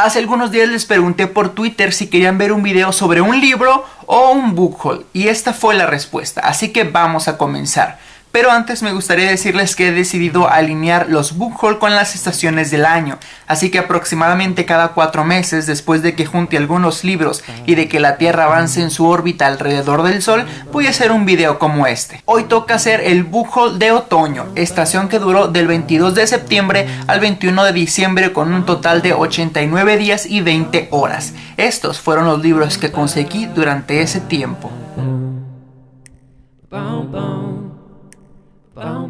Hace algunos días les pregunté por Twitter si querían ver un video sobre un libro o un book haul y esta fue la respuesta, así que vamos a comenzar. Pero antes me gustaría decirles que he decidido alinear los book con las estaciones del año, así que aproximadamente cada cuatro meses después de que junte algunos libros y de que la Tierra avance en su órbita alrededor del Sol, voy a hacer un video como este. Hoy toca hacer el book de otoño, estación que duró del 22 de septiembre al 21 de diciembre con un total de 89 días y 20 horas. Estos fueron los libros que conseguí durante ese tiempo.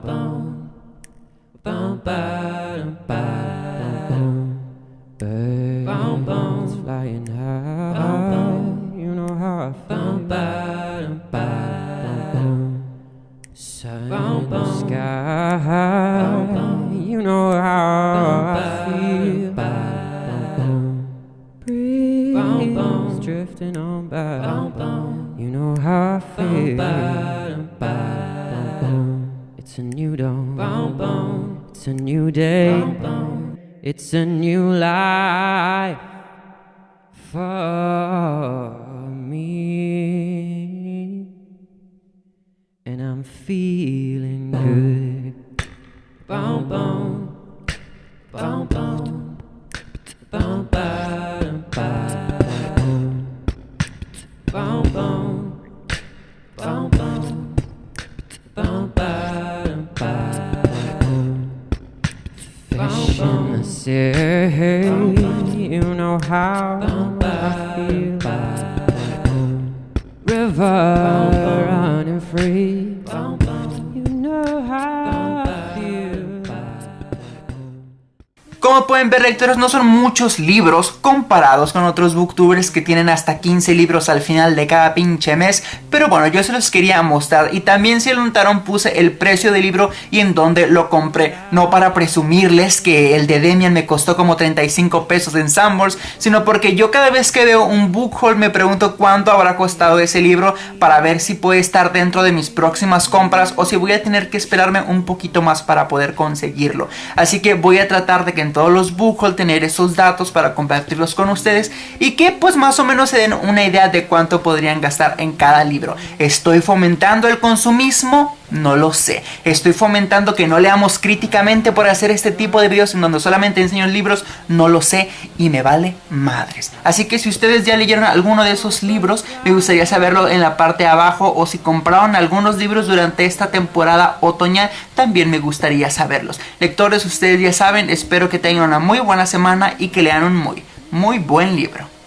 bum bum bum bum bum bum flying high you know how I feel sun in the sky you know how I feel breeze drifting on by you know how I feel it's a new dawn. Boom, boom. It's a new day. Boom, boom. It's a new life for me. And I'm feeling good. Say you know how I feel. River running free. Como pueden ver lectores no son muchos libros comparados con otros booktubers que tienen hasta 15 libros al final de cada pinche mes. Pero bueno yo se los quería mostrar. Y también si lo notaron puse el precio del libro y en dónde lo compré. No para presumirles que el de Demian me costó como 35 pesos en Sanborns Sino porque yo cada vez que veo un book haul me pregunto cuánto habrá costado ese libro Para ver si puede estar dentro de mis próximas compras o si voy a tener que esperarme un poquito más para poder conseguirlo. Así que voy a tratar de que en los book tener esos datos para compartirlos con ustedes y que pues más o menos se den una idea de cuánto podrían gastar en cada libro. ¿Estoy fomentando el consumismo? No lo sé. Estoy fomentando que no leamos críticamente por hacer este tipo de videos en donde solamente enseño libros. No lo sé y me vale madres. Así que si ustedes ya leyeron alguno de esos libros, me gustaría saberlo en la parte de abajo. O si compraron algunos libros durante esta temporada otoñal, también me gustaría saberlos. Lectores, ustedes ya saben, espero que tengan una muy buena semana y que lean un muy, muy buen libro.